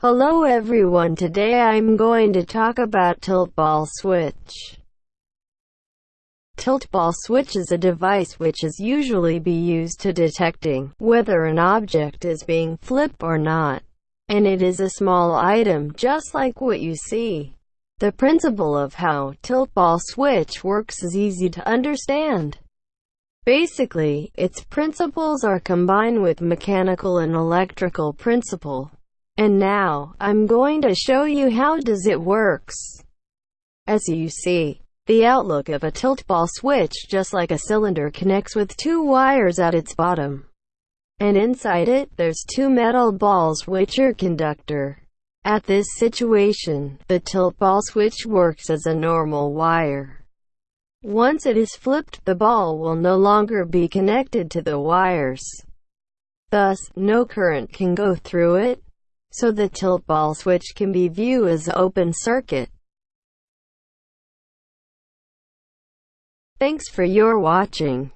Hello everyone today I'm going to talk about tilt ball switch. Tilt ball switch is a device which is usually be used to detecting whether an object is being flipped or not. And it is a small item just like what you see. The principle of how tilt ball switch works is easy to understand. Basically, its principles are combined with mechanical and electrical principle. And now, I'm going to show you how does it works. As you see, the outlook of a tilt ball switch just like a cylinder connects with two wires at its bottom. And inside it, there's two metal balls which are conductor. At this situation, the tilt ball switch works as a normal wire. Once it is flipped, the ball will no longer be connected to the wires. Thus, no current can go through it, so the tilt ball switch can be viewed as open circuit. Thanks for your watching.